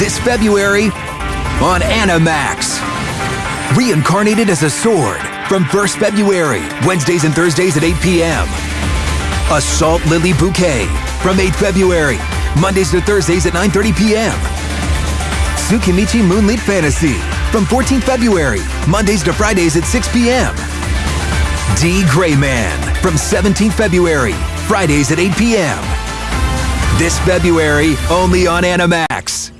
this February on Animax. Reincarnated as a sword from 1st February, Wednesdays and Thursdays at 8 p.m. Assault Lily Bouquet from 8th February, Mondays to Thursdays at 9.30 p.m. Tsukimichi Moonlit Fantasy from 14th February, Mondays to Fridays at 6 p.m. D.Gray-man from 17th February, Fridays at 8 p.m. This February, only on Animax.